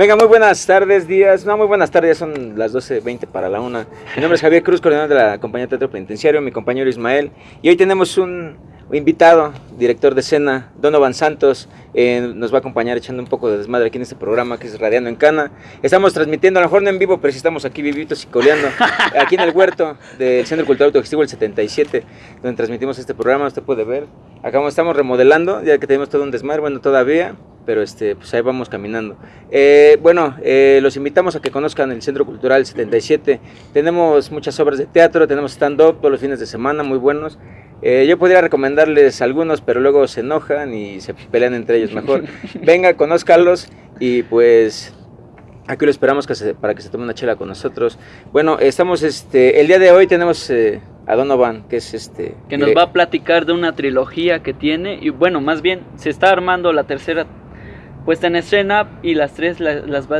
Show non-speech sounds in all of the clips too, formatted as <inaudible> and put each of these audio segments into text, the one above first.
Venga, muy buenas tardes, días. No, muy buenas tardes, son las 12.20 para la una. Mi nombre es Javier Cruz, coordinador de la compañía Teatro Penitenciario, mi compañero Ismael. Y hoy tenemos un invitado, director de escena, Donovan Santos. eh, nos va a acompañar echando un poco de desmadre aquí en este programa que es Radiando en Cana. Estamos transmitiendo, a lo mejor no en vivo, pero sí estamos aquí vivitos y coleando, <laughs> aquí en el huerto del Centro Cultural Autogestivo el 77, donde transmitimos este programa, usted puede ver. Acá estamos remodelando, ya que tenemos todo un desmadre, bueno, todavía, pero este, pues ahí vamos caminando. Eh, bueno, eh, los invitamos a que conozcan el Centro Cultural 77. Tenemos muchas obras de teatro, tenemos stand-up todos los fines de semana, muy buenos. Eh, yo podría recomendarles algunos, pero luego se enojan y se pelean entre ellos. Mejor <laughs> venga, conózcalos y pues aquí lo esperamos que se- para que se tome una chela con nosotros. Bueno, estamos, este, el día de hoy tenemos eh, a Donovan, que es este... que nos va a platicar de una trilogía que tiene y bueno, más bien se está armando la tercera puesta en escena y las tres la- las va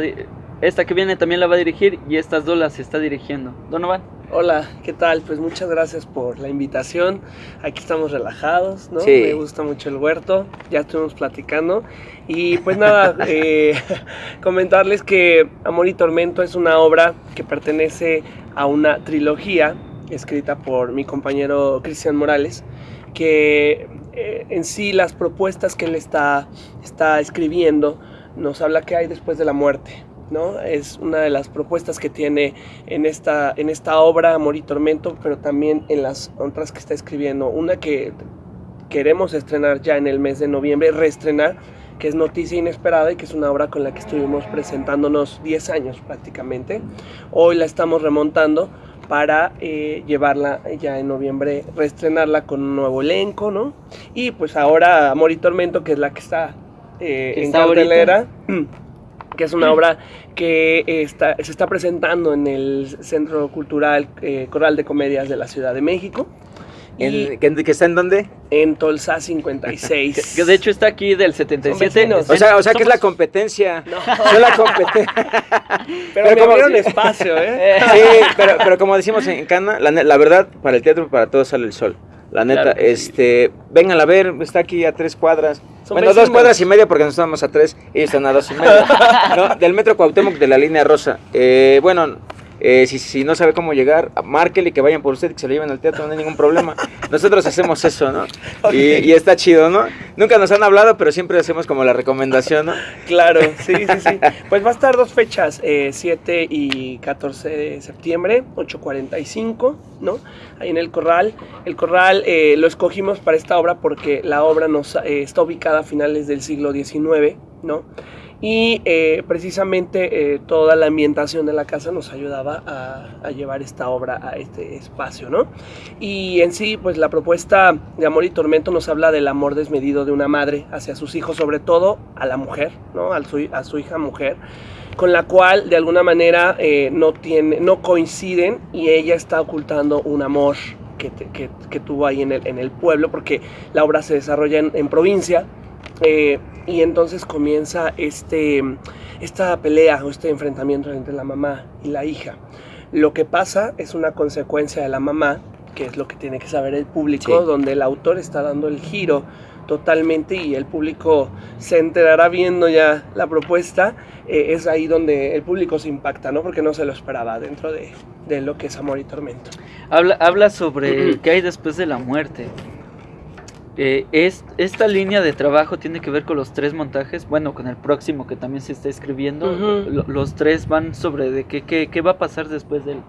esta que viene también la va a dirigir y estas dos las está dirigiendo. Donovan, Hola, ¿qué tal? Pues muchas gracias por la invitación. Aquí estamos relajados, ¿no? Sí. Me gusta mucho el huerto, ya estuvimos platicando. Y pues nada, <laughs> eh, comentarles que Amor y Tormento es una obra que pertenece a una trilogía escrita por mi compañero Cristian Morales, que eh, en sí las propuestas que él está, está escribiendo nos habla que hay después de la muerte. ¿No? Es una de las propuestas que tiene en esta, en esta obra Amor y Tormento, pero también en las otras que está escribiendo. Una que queremos estrenar ya en el mes de noviembre, reestrenar, que es Noticia Inesperada y que es una obra con la que estuvimos presentándonos 10 años prácticamente. Hoy la estamos remontando para eh, llevarla ya en noviembre, reestrenarla con un nuevo elenco, ¿no? Y pues ahora Amor y Tormento, que es la que está eh, en está ahorita. <clears throat> que es una obra que está, se está presentando en el Centro Cultural eh, Coral de Comedias de la Ciudad de México. ¿En- que, que está en dónde? en Tolsa <laughs> que, 56. que de hecho está aquí del 77. vecinos. Está O sea, o sea que es la competencia. <laughs> No, la competencia. <laughs> pero, pero como- espacio, ¿eh? Sí, pero, pero como decimos en Cana, la, la verdad, para el teatro, para todos sale el sol. La neta, Claro que sí. este, vengan a ver, está aquí a tres cuadras. Son bueno, dos cuadras y media porque nosotros estamos a tres, ellos están a dos y media. <laughs> ¿no? Del metro Cuauhtémoc de la línea rosa. Eh, bueno, eh, si, si no sabe cómo llegar, márquele que vayan por usted y que se lo lleven al teatro, no hay ningún problema. Nosotros hacemos eso, ¿no? Y, y está chido, ¿no? Nunca nos han hablado, pero siempre hacemos como la recomendación, ¿no? <laughs> Claro, sí, sí, sí. Pues va a estar dos fechas, eh, 7 y 14 de septiembre, 8.45, ¿no? Ahí en el Corral. El Corral eh, lo escogimos para esta obra porque la obra nos, eh, está ubicada a finales del siglo XIX, ¿no? Y eh, precisamente eh, toda la ambientación de la casa nos ayudaba a, llevar esta obra a este espacio, ¿no? Y en sí, pues la propuesta de Amor y Tormento nos habla del amor desmedido de una madre hacia sus hijos, sobre todo a la mujer, ¿no? A su, hija mujer, con la cual de alguna manera eh, no, tiene, no coinciden y ella está ocultando un amor que, que- que tuvo ahí en el, pueblo, porque la obra se desarrolla en provincia. Eh, y entonces comienza este, esta pelea o este enfrentamiento entre la mamá y la hija. Lo que pasa es una consecuencia de la mamá, que es lo que tiene que saber el público, Sí. donde el autor está dando el giro totalmente y el público se enterará viendo ya la propuesta. eh, es ahí donde el público se impacta, ¿no? Porque no se lo esperaba dentro de, de lo que es Amor y Tormento. Habla, habla sobre qué hay después de la muerte. Eh, es, esta línea de trabajo tiene que ver con los tres montajes, bueno, con el próximo que también se está escribiendo. Lo- los tres van sobre de qué, qué, qué va a pasar después del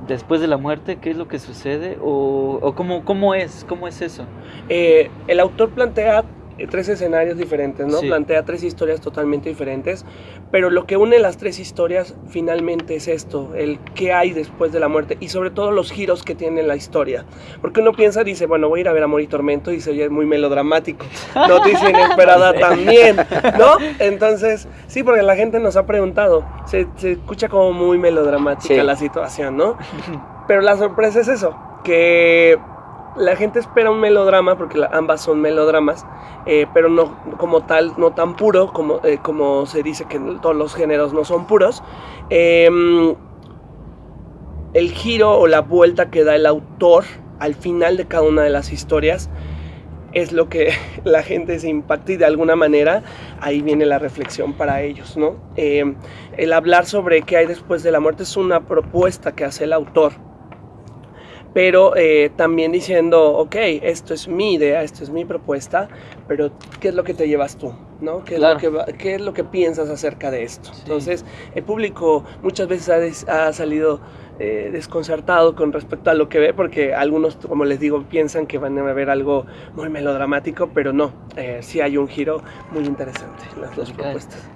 después de la muerte, qué es lo que sucede o, o cómo, cómo es, cómo es eso. Eh, el autor plantea tres escenarios diferentes, ¿no? Sí. Plantea tres historias totalmente diferentes, pero lo que une las tres historias finalmente es esto, el qué hay después de la muerte y sobre todo los giros que tiene la historia. Porque uno piensa, dice, bueno, voy a ir a ver Amor y Tormento y se oye muy melodramático. Noticia <laughs> inesperada también, ¿no? <laughs> Entonces, sí, porque la gente nos ha preguntado, se, se escucha como muy melodramática Sí. la situación, ¿no? <laughs> Pero la sorpresa es eso, que la gente espera un melodrama, porque ambas son melodramas, eh, pero no como tal, no tan puro, como, eh, como se dice que todos los géneros no son puros. Em, el giro o la vuelta que da el autor al final de cada una de las historias es lo que <laughs> la gente se impacta y de alguna manera ahí viene la reflexión para ellos, ¿no? Eh, el hablar sobre qué hay después de la muerte es una propuesta que hace el autor, pero eh, también diciendo, ok, esto es mi idea, esto es mi propuesta, pero ¿qué es lo que te llevas tú? ¿no? ¿Qué, Claro. es lo que, va- qué es lo que piensas acerca de esto? Sí. Entonces, el público muchas veces ha, des- ha salido eh, desconcertado con respecto a lo que ve, porque algunos, como les digo, piensan que van a ver algo muy melodramático, pero no, eh, sí hay un giro muy interesante en las dos propuestas.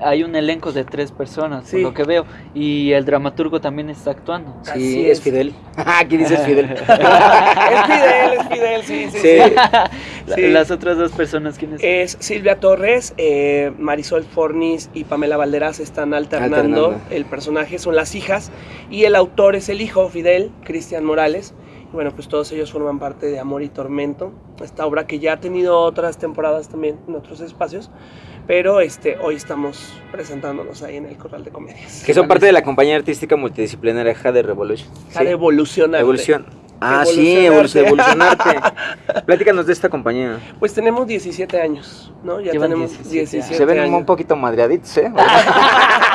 Hay un elenco de tres personas, Sí. por lo que veo, y el dramaturgo también está actuando. Así Sí, es. es Fidel. <laughs> Aquí dices Fidel. es Fidel, es Fidel, sí, sí. Sí. sí. La- Sí. Las otras dos personas, ¿quiénes son? Es Silvia Torres, eh, Marisol Fornis y Pamela Valderas están alternando, Alternando. el personaje, son las hijas, y el autor es el hijo, Fidel, Cristian Morales. Bueno, pues todos ellos forman parte de Amor y Tormento, esta obra que ya ha tenido otras temporadas también en otros espacios, pero este, hoy estamos presentándonos ahí en el Corral de Comedias. Que son parte de la compañía artística multidisciplinaria Jade Revolution. Jade Evolucionarte. Evolución. Ah, sí, Evolucionarte. <laughs> Platícanos de esta compañía. Pues tenemos 17 años, ¿no? Ya Llevan tenemos 17 17, Se ven años. un poquito madreaditos, ¿eh? <laughs>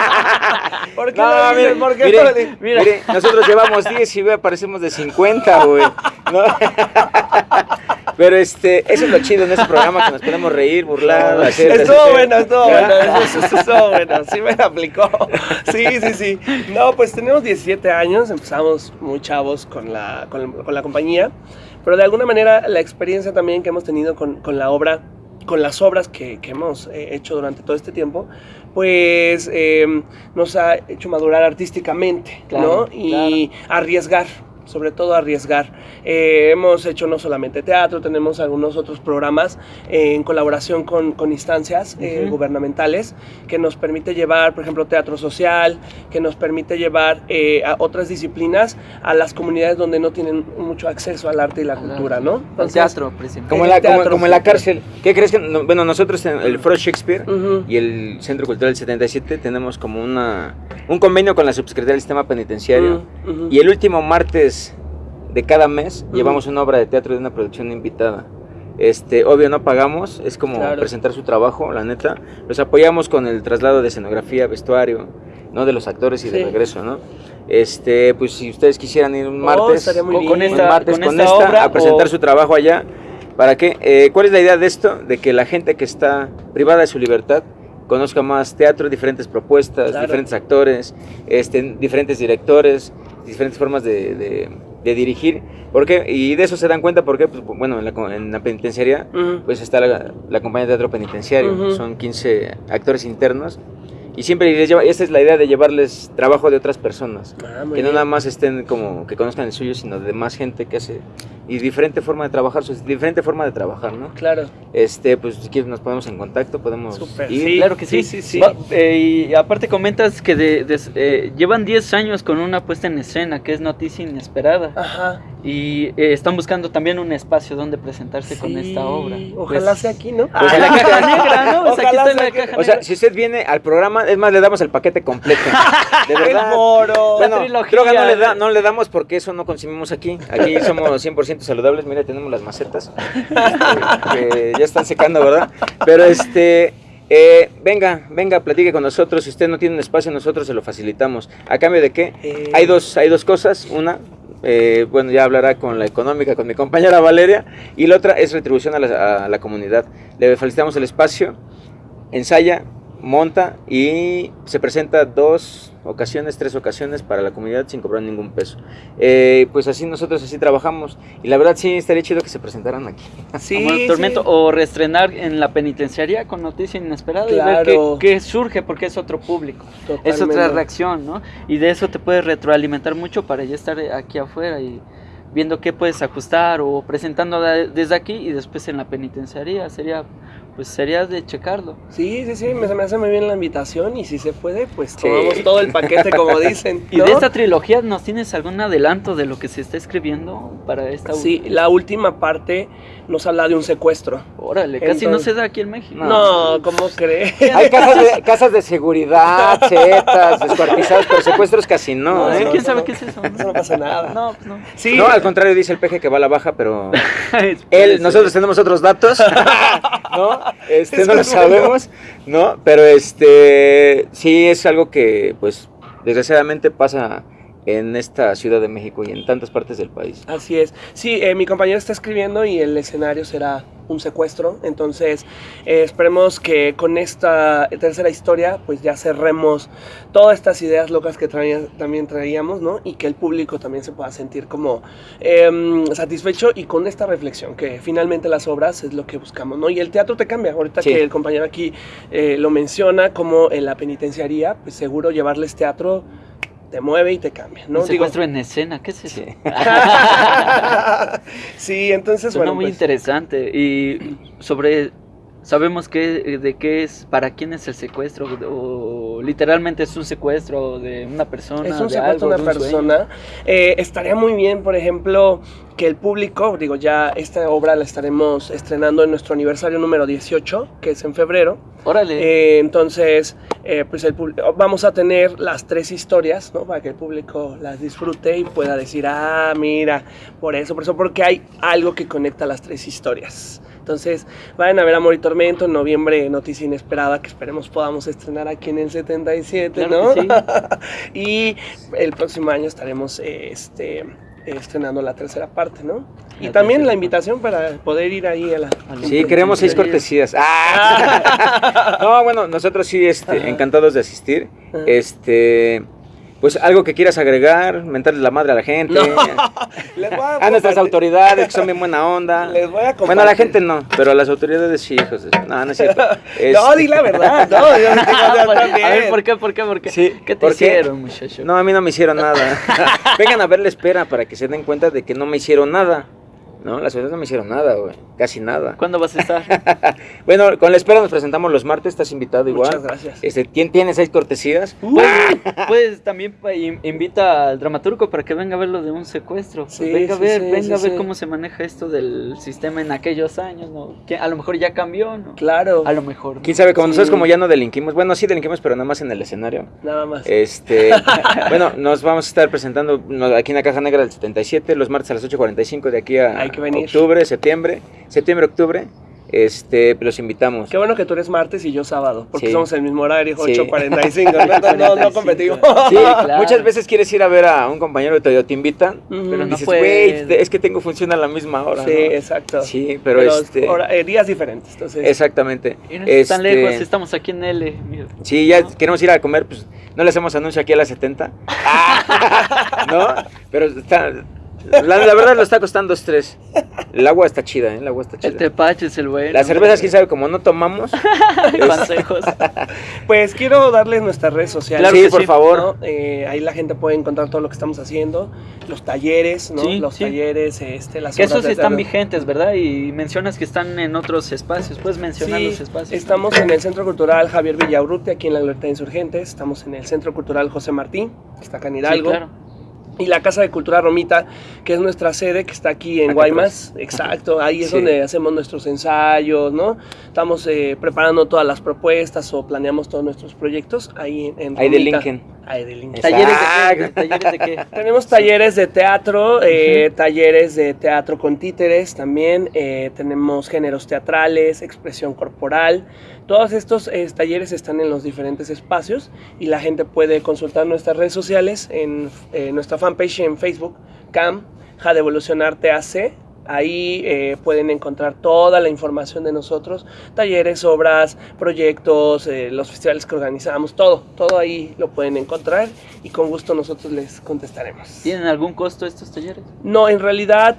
¿Por qué No, mire, ¿Por qué mire? Mira. mire, nosotros llevamos 10 y ve, parecemos de 50, güey. ¿no? Pero este, eso es lo chido en este programa, que nos podemos reír, burlar, hacer... Estuvo bueno, estuvo bueno, eso, eso estuvo bueno, sí me aplicó. Sí, sí, sí. No, pues tenemos 17 años, empezamos muy chavos con la, con, con la compañía, pero de alguna manera la experiencia también que hemos tenido con, con la obra, con las obras que, que hemos eh, hecho durante todo este tiempo, pues eh, nos ha hecho madurar artísticamente, Claro, ¿no? Y arriesgar. Sobre todo arriesgar. Eh, hemos hecho no solamente teatro, tenemos algunos otros programas eh, en colaboración con, con instancias eh, Ujú. gubernamentales que nos permite llevar, por ejemplo, teatro social, que nos permite llevar eh, a otras disciplinas a las comunidades donde no tienen mucho acceso al arte y la cultura. ¿no? Entonces, teatro, precisamente. Como en, El la, como, teatro, como en la cárcel. ¿Qué crees que.? no, bueno, nosotros en el Foro Shakespeare Ujú. y el Centro Cultural 77 tenemos como una, un convenio con la Subsecretaría del Sistema Penitenciario. Ujú, ujú. Y el último martes de cada mes Ujú. llevamos una obra de teatro de una producción invitada. Este, obvio no pagamos, es como Claro. presentar su trabajo, la neta. Los apoyamos con el traslado de escenografía, vestuario, ¿no? De los actores y de regreso, ¿no? Este, pues si ustedes quisieran ir un Oh, martes, muy con- con bien. un esta- martes con con, esta esta, obra a presentar o- su trabajo allá. ¿Para qué? Eh, ¿Cuál es la idea de esto? De que la gente que está privada de su libertad conozca más teatro, diferentes propuestas, Claro. diferentes actores, este, diferentes directores, diferentes formas de, de- de dirigir. ¿Por qué? Y de eso se dan cuenta porque, pues, bueno, en la, en la penitenciaría pues está la, la compañía de teatro penitenciario, son 15 actores internos y siempre les lleva, esta es la idea de llevarles trabajo de otras personas, Ah, que no bien. nada más estén como que conozcan el suyo, sino de más gente que hace y diferente forma de trabajar, su diferente forma de trabajar, ¿no? Claro. Este, pues si quieres nos ponemos en contacto, podemos Súper, ir. sí. Claro que sí. Sí, sí, sí. Va- eh, y aparte comentas que de- de- eh, llevan 10 años con una puesta en escena, que es Noticia Inesperada. Ajá. Y eh, están buscando también un espacio donde presentarse con Sí, esta obra. Ojalá Pues, sea aquí, ¿no? Pues en la caja negra, ¿no? Pues aquí Ojalá está en la caja O sea, si usted viene al programa, es más, le damos el paquete completo. <laughs> De El moro. Bueno, trilogía. droga no le, da, no le damos porque eso no consumimos aquí. Aquí somos 100% saludables. Mira, tenemos las macetas este, que ya están secando, ¿verdad? Pero este, eh, venga, venga, platique con nosotros. Si usted no tiene un espacio, nosotros se lo facilitamos. ¿A cambio de qué? Eh, Hay dos, hay dos cosas. Una, eh, bueno, ya hablará con la económica, con mi compañera Valeria. Y la otra es retribución a la, a la comunidad. Le facilitamos el espacio, ensaya, monta y se presenta dos ocasiones, tres ocasiones para la comunidad sin cobrar ningún peso. Eh, pues así nosotros así trabajamos y la verdad sí estaría chido que se presentaran aquí. <laughs> Sí, como el sí. tormento o reestrenar en la penitenciaria con noticia inesperada y Claro. ver qué, qué surge porque es otro público es otra reacción no y de eso te puedes retroalimentar mucho para ya estar aquí afuera y viendo qué puedes ajustar o presentando de- desde aquí y después en la penitenciaría sería pues sería de checarlo. Sí, sí, sí, me, se me hace muy bien la invitación y si se puede, pues Sí. tomamos todo el paquete como <laughs> dicen. ¿Y de esta trilogía nos tienes algún adelanto de lo que se está escribiendo para esta Sí, la última parte nos habla de un secuestro. Órale, casi no se da aquí en México. No, ¿cómo crees? <laughs> Hay casas de, casas de seguridad, <laughs> zetas, descuartizados, pero secuestros casi no, No, ¿eh? sí, ¿Quién no, sabe no, qué es eso? No pasa nada. No, pues no. Sí, No, al contrario, dice el peje que va a la baja, pero él, nosotros tenemos otros datos, ¿no? Este, Es no lo sabemos, ¿no? Pero este, sí es algo que, pues, desgraciadamente pasa en esta Ciudad de México y en tantas partes del país. Así es. Sí, eh, mi compañero está escribiendo y el escenario será un secuestro. Entonces, eh, esperemos que con esta tercera historia, pues ya cerremos todas estas ideas locas que traía- también traíamos, ¿no? Y que el público también se pueda sentir como em, satisfecho y con esta reflexión, que finalmente las obras es lo que buscamos, ¿no? Y el teatro te cambia. Ahorita Sí. que el compañero aquí eh, lo menciona, como en la penitenciaría, pues seguro llevarles teatro te mueve y te cambia, ¿no? Un Digo- secuestro en escena, ¿qué es eso? Sí. <laughs> <laughs> sí, entonces, Suena bueno, muy pues, interesante. Y sobre. Sabemos qué, de qué es, para quién es el secuestro, o literalmente es un secuestro de una persona. es un de secuestro de una de un sueño. persona. Eh, estaría muy bien, por ejemplo, que el público, digo, ya esta obra la estaremos estrenando en nuestro aniversario número 18, que es en febrero. Órale. Eh, entonces, eh, pues el vamos a tener las tres historias, ¿no? Para que el público las disfrute y pueda decir, ah, mira, por eso, por eso, porque hay algo que conecta las tres historias. Entonces, vayan a ver Amor y Tormento en noviembre, Noticia Inesperada, que esperemos podamos estrenar aquí en el 77, Claro ¿no? que <laughs> y el próximo año estaremos este, estrenando la tercera parte, ¿no? Y también la invitación para poder ir ahí a la... Sí, queremos seis cortesías. ¡Ah! <laughs> No, bueno, nosotros sí, este, encantados de asistir. Ajá. Este, pues algo que quieras agregar, mentarle la madre a la gente, No. <laughs> Les voy a a nuestras autoridades que son bien buena onda. Les voy a compartir. Bueno, a la gente no, pero a las autoridades sí, hijos. de- No, no es cierto. <laughs> No, Este, di la verdad. No, yo no tengo Ah, <laughs> nada por- también. a ver, ¿por qué? ¿Por qué? ¿Por qué? Sí, ¿Qué te hicieron, muchacho? No, a mí no me hicieron nada. Vengan a ver la espera para que se den cuenta de que no me hicieron nada. No, las autoridades no me hicieron nada, güey. Casi nada. ¿Cuándo vas a estar? <laughs> Bueno, con la espera nos presentamos los martes, estás invitado igual. Muchas gracias. Este, ¿quién tiene seis cortesías? Puedes, puedes también invita al dramaturgo para que venga a ver lo de un secuestro. Sí, venga a ver, sí, venga sí, a ver sí. cómo se maneja esto del sistema en aquellos años, ¿no? Que a lo mejor ya cambió, ¿no? Claro. A lo mejor. ¿no? ¿Quién sabe? Como Sí. nosotros como ya no delinquimos, bueno, sí delinquimos, pero nada más en el escenario. Nada más. Este, <laughs> bueno, nos vamos a estar presentando aquí en la Caja Negra del 77, los martes a las 8.45 de aquí a Hay que venir. octubre, septiembre, septiembre, octubre. Este, los invitamos. Qué bueno que tú eres martes y yo sábado, porque Sí. somos el mismo horario, Sí. 8.45. ¿no? Entonces, <laughs> no, no competimos. Sí, <laughs> claro. muchas veces quieres ir a ver a un compañero y te, te invitan. Pero no dices, güey, es que tengo función a la misma hora. Sí, ¿no? exacto. Sí, pero, este. hora- eh, días diferentes. Entonces, Exactamente. Y no es tan Este, lejos, estamos aquí en L. mira. Sí, ya queremos ir a comer, pues no le hacemos anuncio aquí a las 70. <laughs> ¿No? Pero está, la, la verdad lo está costando estrés. El agua está chida, ¿eh? El agua está El chida. tepache es el bueno. Las cervezas, quién sabe, como no tomamos. <laughs> Consejos. <laughs> pues quiero darles nuestras redes sociales. Claro sí, que por sí. favor. ¿no? Eh, ahí la gente puede encontrar todo lo que estamos haciendo, los talleres, ¿no? Sí, los sí. talleres, este, las Que esos están vigentes, ¿verdad? Y mencionas que están en otros espacios. ¿Puedes mencionar Sí, los espacios? estamos en el Centro Cultural Javier Villaurrutia, aquí en la de Insurgentes. Estamos en el Centro Cultural José Martín, que está acá en Sí, Hidalgo. claro. Y la Casa de Cultura Romita, que es nuestra sede, que está aquí en Acá Guaymas. Exacto, ahí es Sí. donde hacemos nuestros ensayos, ¿no? Estamos eh, preparando todas las propuestas o planeamos todos nuestros proyectos ahí en, en Ahí de Romita. Lincoln. Ahí de Lincoln. ¿Talleres de qué? Exacto. ¿Talleres de qué? <laughs> Tenemos talleres de teatro, eh, talleres de teatro con títeres también, eh, tenemos géneros teatrales, expresión corporal. Todos estos eh, talleres están en los diferentes espacios y la gente puede consultar nuestras redes sociales en eh, nuestra fanpage en Facebook, CAM, Ja de Evolucionar TAC. Ahí eh, pueden encontrar toda la información de nosotros, talleres, obras, proyectos, los festivales que organizamos, todo, todo ahí lo pueden encontrar y con gusto nosotros les contestaremos. ¿Tienen algún costo estos talleres? No, en realidad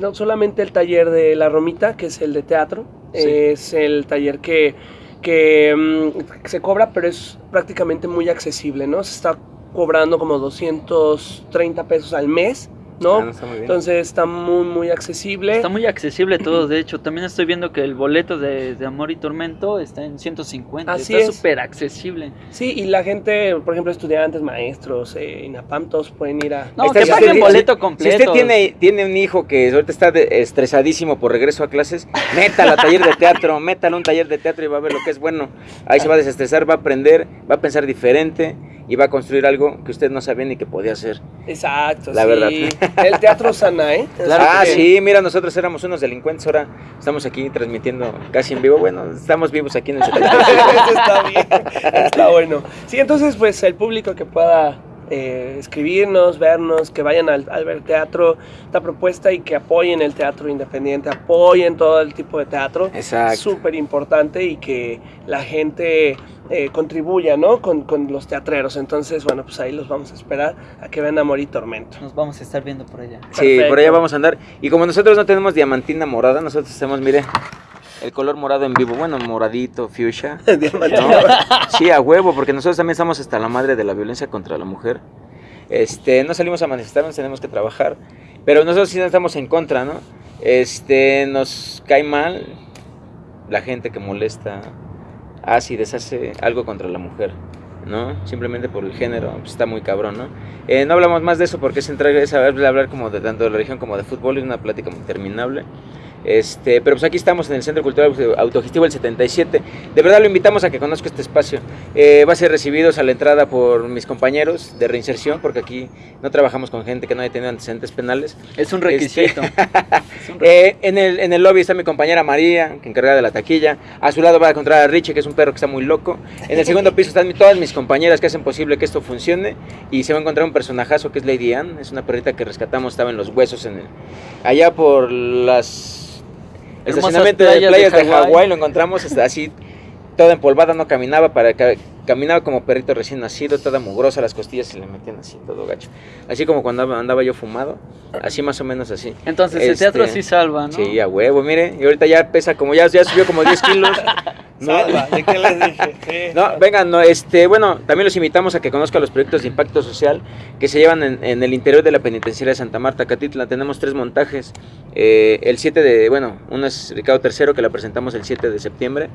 no solamente el taller de La Romita, que es el de teatro, Sí. es el taller que, que mm, se cobra, pero es prácticamente muy accesible, ¿no? Se está cobrando como 230 pesos al mes ¿no? Ah, no, está muy bien. Entonces está muy, muy accesible. Está muy accesible todo, de hecho. También estoy viendo que el boleto de, de Amor y Tormento está en 150. Así está es. súper accesible. Sí, y la gente, por ejemplo, estudiantes, maestros, eh, INAPAM, todos pueden ir a... No, Está- que si paguen usted- boleto si- completo. Si usted tiene, tiene un hijo que ahorita está de- estresadísimo por regreso a clases, métalo a taller de teatro, <laughs> métalo a un taller de teatro y va a ver lo que es bueno. Ahí se va a desestresar, va a aprender, va a pensar diferente y va a construir algo que usted no sabía ni que podía hacer. Exacto, La sí. verdad. El teatro sana, ¿eh? <laughs> Claro ah, que sí, mira, nosotros éramos unos delincuentes, ahora estamos aquí transmitiendo casi en vivo. Bueno, estamos vivos aquí en el <laughs> 77. Eso está bien, está bueno. Sí, entonces, pues el público que pueda eh, escribirnos, vernos, que vayan al, al ver teatro, esta propuesta y que apoyen el teatro independiente, apoyen todo el tipo de teatro. Exacto. Súper importante y que la gente eh, contribuya, ¿no? Con, con los teatreros. Entonces, bueno, pues ahí los vamos a esperar a que vean Amor y Tormento. Nos vamos a estar viendo por allá. Sí, por allá vamos a andar. Y como nosotros no tenemos diamantina morada, nosotros tenemos, mire, el color morado en vivo. Bueno, moradito, fuchsia. <laughs> Sí, a huevo, porque nosotros también estamos hasta la madre de la violencia contra la mujer. Este, no salimos a manifestarnos, tenemos que trabajar. Pero nosotros sí estamos en contra, ¿no? Este, nos cae mal la gente que molesta, hace y deshace algo contra la mujer, ¿no? Simplemente por el género, pues está muy cabrón, ¿no? Eh, no hablamos más de eso porque es, entrar, es hablar, hablar como de tanto de la religión como de fútbol, es una plática muy interminable. Este, pero pues aquí estamos en el Centro Cultural Autogestivo el 77. De verdad lo invitamos a que conozca este espacio. Eh, va a ser recibidos a la entrada por mis compañeros de reinserción, porque aquí no trabajamos con gente que no haya tenido antecedentes penales. Es un requisito. <laughs> Es un Eh, en, el, en el lobby está mi compañera María, que encargada de la taquilla. A su lado va a encontrar a Richie, que es un perro que está muy loco. En el segundo piso están todas mis compañeras que hacen posible que esto funcione. Y se va a encontrar un personajazo que es Lady Anne. Es una perrita que rescatamos, estaba en los huesos en el, allá por las estacionamiento de playas de Hawái. Lo encontramos así, toda empolvada, no caminaba para ca- Caminaba como perrito recién nacido, toda mugrosa, las costillas se le metían así, todo gacho. Así como cuando andaba, yo fumado, así más o menos así. Entonces el Este, teatro sí salva, ¿no? Sí, a huevo, mire. Y ahorita ya pesa como ya, ya subió como 10 kilos. <laughs> No, Salva, ¿de qué les dije? Sí. no, vengan, no, este, bueno, también los invitamos a que conozcan los proyectos de impacto social que se llevan en, en el interior de la penitenciaria de Santa Marta, Catitla. Tenemos tres montajes. Eh, el 7 de, bueno, uno es Ricardo III, que la presentamos el 7 de septiembre.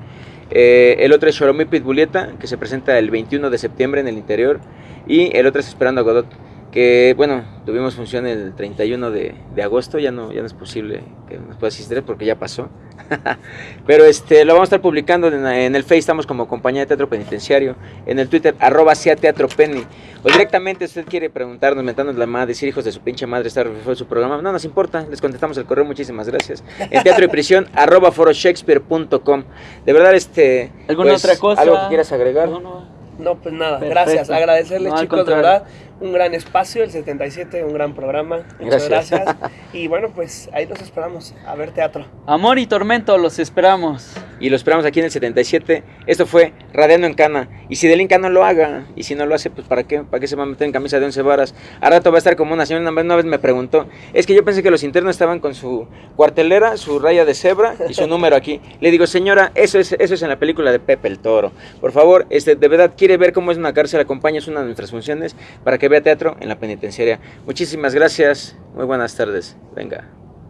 Eh, el otro es Xoromí Pitbulieta, que se presenta el 21 de septiembre en el interior. Y el otro es Esperando a Godot, que, bueno, tuvimos función el 31 de, de agosto. Ya no, ya no es posible que nos pueda asistir porque ya pasó. <laughs> Pero este lo vamos a estar publicando en, en el Face, estamos como compañía de teatro penitenciario, en el Twitter, arroba sea teatro penny. O directamente si usted quiere preguntarnos, mentarnos la madre, decir hijos de su pinche madre, estar fue su programa, no nos importa, les contestamos el correo, muchísimas gracias. En teatro y prisión, <laughs> arroba foroshakespeare.com. De verdad, este. ¿Alguna pues, otra cosa? ¿Algo que quieras agregar? No, no. No, pues nada, Perfecto. gracias. Agradecerles, No, chicos, de verdad. Un gran espacio, el 77, un gran programa. Muchas Gracias. gracias. Y bueno, pues ahí los esperamos a ver teatro. Amor y tormento, los esperamos. Y lo esperamos aquí en el 77. Esto fue Radiando en Cana. Y si del Inca no lo haga, y si no lo hace, pues ¿para qué? ¿Para qué se va a meter en camisa de 11 varas? A rato va a estar como una señora, una vez me preguntó, es que yo pensé que los internos estaban con su cuartelera, su raya de cebra y su número aquí. Le digo, señora, eso es, eso es en la película de Pepe el Toro. Por favor, este, de verdad, quiere ver cómo es una cárcel, acompaña, es una de nuestras funciones para que vea teatro en la penitenciaria. Muchísimas gracias, muy buenas tardes. Venga.